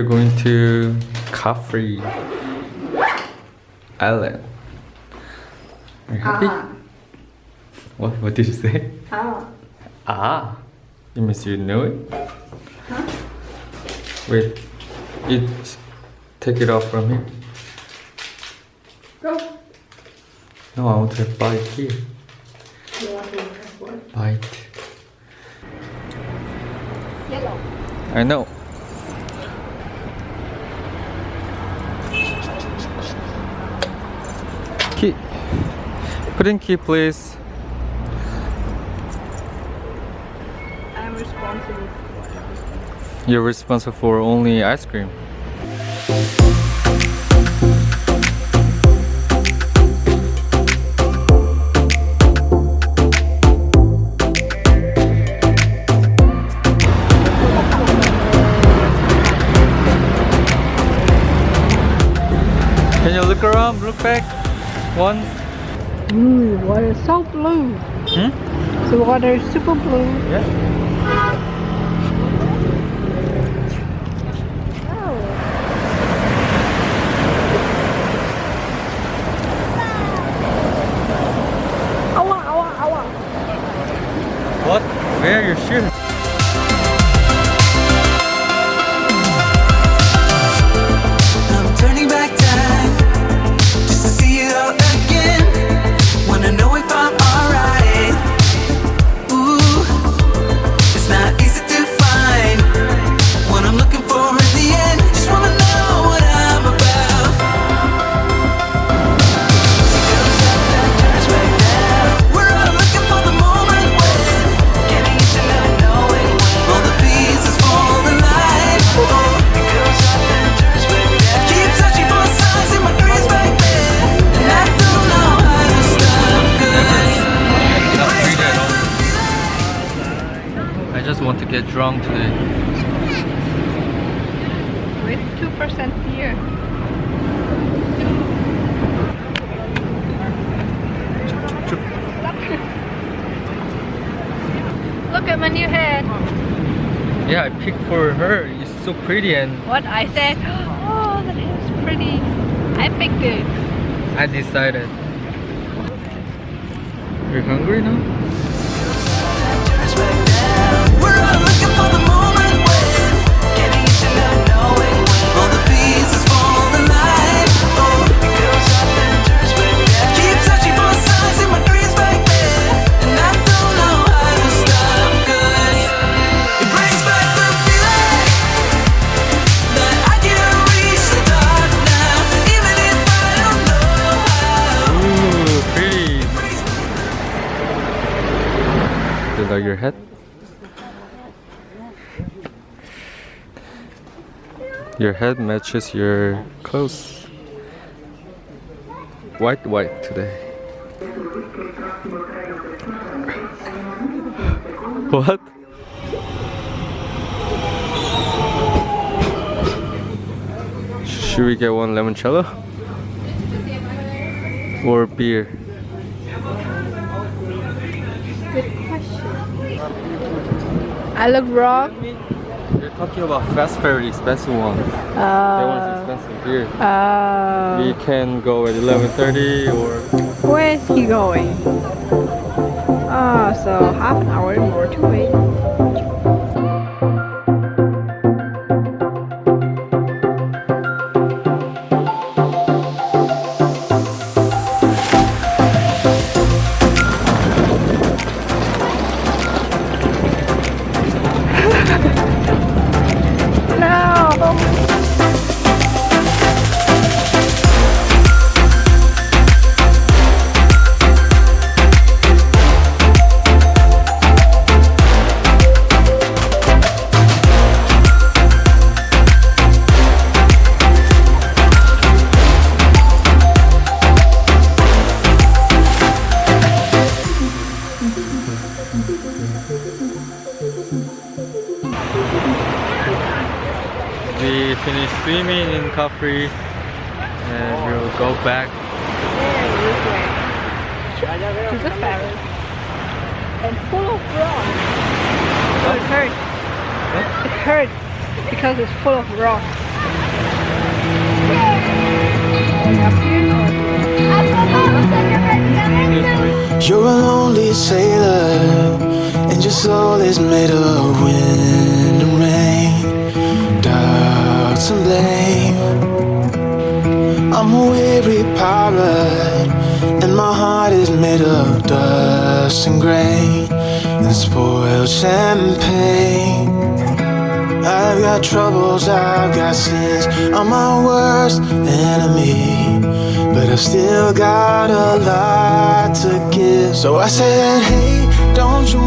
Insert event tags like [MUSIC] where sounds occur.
We're going to Capri Island. Are you happy? Ah. What, what did you say? Ah. Ah, it means you know it? Huh? Wait, it, take it off from here. Go. No, I want to bite here. You want to press what? Bite. Yellow. I know. Put in key, please. I'm responsible for. You're responsible for only ice cream. Can you look around, look back? One. Ooh, water is so blue. Hmm? The water is super blue. Yeah. What? Where are your shoes? Want to get drunk today. With 2% beer. [LAUGHS] Look at my new head. Yeah, I picked for her. It's so pretty and What I said, [GASPS] oh, that is pretty. I picked it. I decided. You're hungry now? turns now. Your head? Your head matches your clothes. White, white today. [LAUGHS] What? Should we get one limoncello? Or beer? I look wrong. You're talking about fast the expensive one. that one's Uh, expensive here. uh, We can go at 11.30 or... where is he going? Oh, so half an hour more to wait. We finished swimming in Capri and we'll go back. to the ferry and full of frogs. So it hurts. It hurts. because it's full of rocks. Made of wind and rain, doubts and blame. I'm a weary pirate, and my heart is made of dust and grain and spoiled champagne. I've got troubles, I've got sins. I'm my worst enemy, but I've still got a lot to give. So I said, Hey, don't you